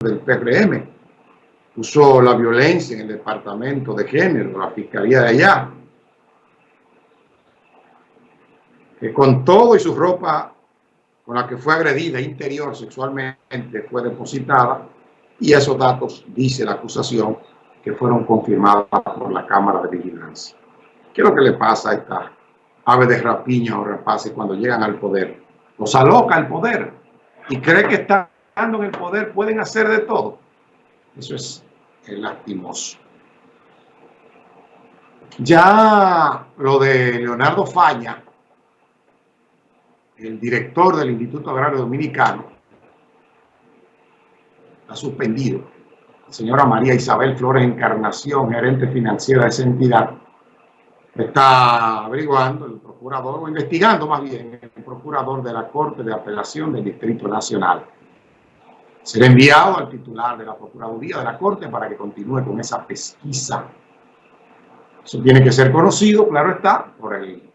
del PRM. Usó la violencia en el departamento de género, la fiscalía de allá. Que con todo y su ropa con la que fue agredida interior sexualmente fue depositada y esos datos, dice la acusación, que fueron confirmados por la Cámara de Vigilancia. ¿Qué es lo que le pasa a esta ave de rapiña o rapaces cuando llegan al poder? Los aloca el poder y cree que en el poder pueden hacer de todo. Eso es lastimoso. Ya lo de Leonardo Faña, el director del Instituto Agrario Dominicano, ha suspendido. La señora María Isabel Flores Encarnación, gerente financiera de esa entidad, está averiguando el procurador, o investigando más bien, el procurador de la Corte de Apelación del Distrito Nacional. Será enviado al titular de la Procuraduría de la Corte para que continúe con esa pesquisa. Eso tiene que ser conocido, claro está, por el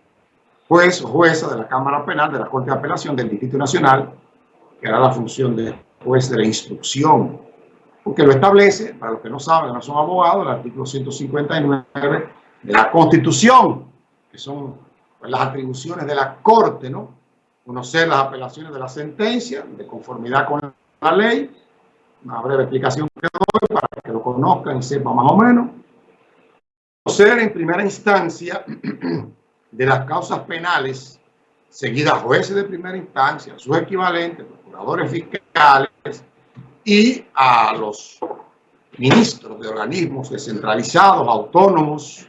juez o jueza de la Cámara Penal de la Corte de Apelación del Distrito Nacional, que hará la función de juez de la instrucción, porque lo establece, para los que no saben, no son abogados, el artículo 159 de la Constitución, que son pues, las atribuciones de la Corte, ¿no? Conocer las apelaciones de la sentencia, de conformidad con la ley, una breve explicación que doy para que lo conozcan y sepan más o menos. Conocer en primera instancia de las causas penales seguidas jueces de primera instancia, sus equivalentes, procuradores fiscales y a los ministros de organismos descentralizados, autónomos,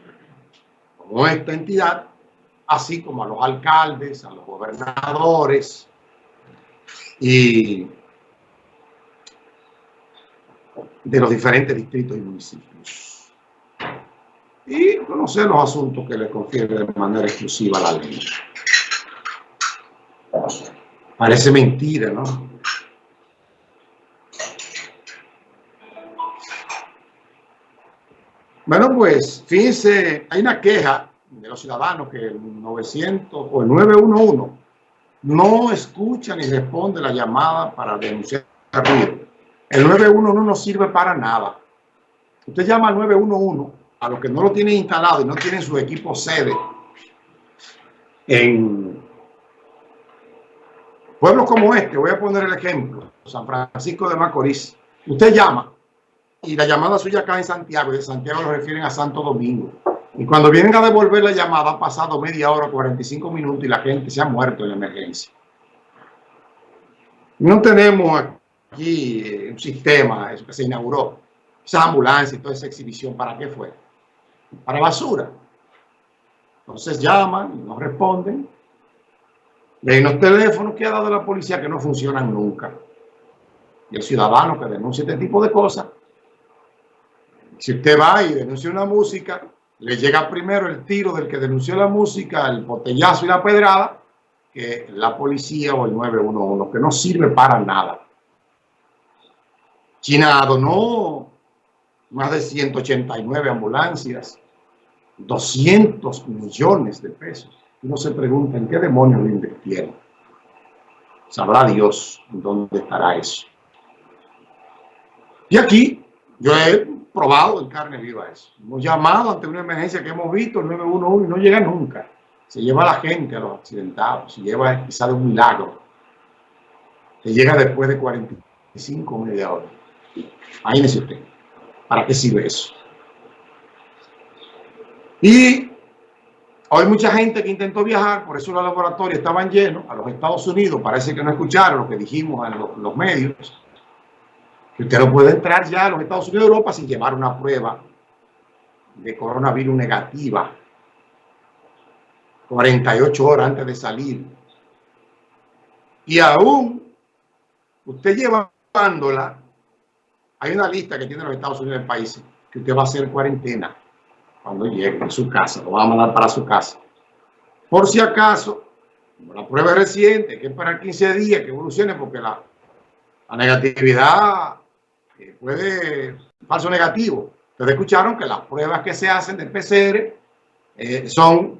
como esta entidad, así como a los alcaldes, a los gobernadores y de los diferentes distritos y municipios. Y conocer los asuntos que le confiere de manera exclusiva la ley. Parece mentira, ¿no? Bueno, pues, fíjense, hay una queja de los ciudadanos que el 900 o el 911 no escucha ni responde la llamada para denunciar ruido. El 911 no sirve para nada. Usted llama al 911 a los que no lo tienen instalado y no tienen su equipo sede en pueblos como este. Voy a poner el ejemplo. San Francisco de Macorís. Usted llama y la llamada suya cae en Santiago y de Santiago lo refieren a Santo Domingo. Y cuando vienen a devolver la llamada ha pasado media hora, 45 minutos y la gente se ha muerto en emergencia. No tenemos aquí eh, un sistema, eso que se inauguró, esa ambulancia y toda esa exhibición, ¿para qué fue? Para basura. Entonces llaman y no responden. Hay unos teléfonos que ha dado la policía que no funcionan nunca. Y el ciudadano que denuncia este tipo de cosas, si usted va y denuncia una música, le llega primero el tiro del que denunció la música, el botellazo y la pedrada, que la policía o el 911, que no sirve para nada. China donó más de 189 ambulancias, 200 millones de pesos. Uno se pregunta en qué demonios lo invirtieron. Sabrá Dios dónde estará eso. Y aquí yo he probado en carne viva eso. Hemos llamado ante una emergencia que hemos visto, el 911, y no llega nunca. Se lleva a la gente, a los accidentados, se lleva quizá de un milagro. Se llega después de 45 media hora. Imagínese usted, ¿para qué sirve eso? Y hay mucha gente que intentó viajar, por eso los laboratorios estaban llenos, a los Estados Unidos, parece que no escucharon lo que dijimos en los, medios, que usted no puede entrar ya a los Estados Unidos de Europa sin llevar una prueba de coronavirus negativa 48 horas antes de salir. Y aún usted llevándola hay una lista que tiene los Estados Unidos del país que usted va a hacer cuarentena cuando llegue a su casa, lo va a mandar para su casa. Por si acaso, la prueba reciente, que es para 15 días que evolucione, porque la, negatividad eh, puede, falso negativo. Ustedes escucharon que las pruebas que se hacen del PCR eh, son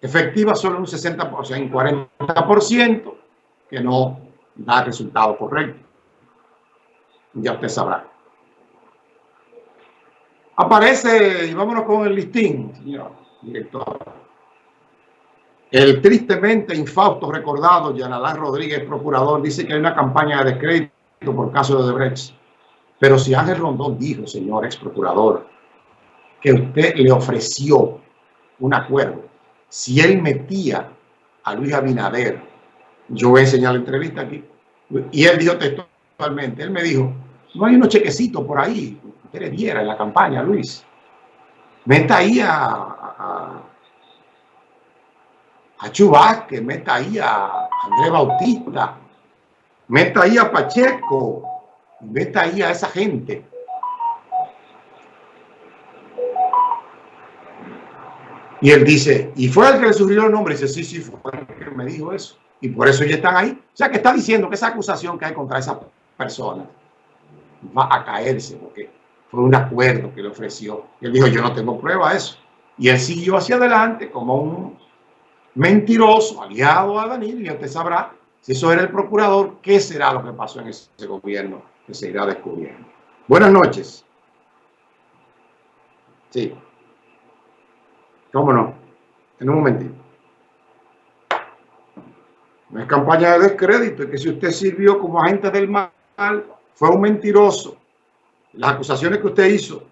efectivas solo un 60%, o sea, un 40%, que no da resultado correcto. Ya usted sabrá. Aparece, y vámonos con el listín, señor director. El tristemente infausto recordado Yanalán Rodríguez, procurador, dice que hay una campaña de descrédito por caso de Odebrecht. Pero si Ángel Rondón dijo, señor ex procurador, que usted le ofreció un acuerdo, si él metía a Luis Abinader, yo voy a enseñar la entrevista aquí, y él dijo textualmente, él me dijo, no hay unos chequecitos por ahí, usted le diera en la campaña, Luis. Meta ahí a, a, a meta ahí a Andrés Bautista, meta ahí a Pacheco, meta ahí a esa gente. Y él dice, ¿y fue el que le sugirió el nombre? Y dice, sí, sí, fue el que me dijo eso. Y por eso ya están ahí. O sea, que está diciendo que esa acusación que hay contra esa persona va a caerse, porque fue un acuerdo que le ofreció. Él dijo, yo no tengo prueba de eso. Y él siguió hacia adelante como un mentiroso aliado a Danilo, y usted sabrá si eso era el procurador, qué será lo que pasó en ese gobierno que se irá descubriendo. Buenas noches. Sí. ¿Cómo no? En un momentito. No es campaña de descrédito, es que si usted sirvió como agente del mal, fue un mentiroso. Las acusaciones que usted hizo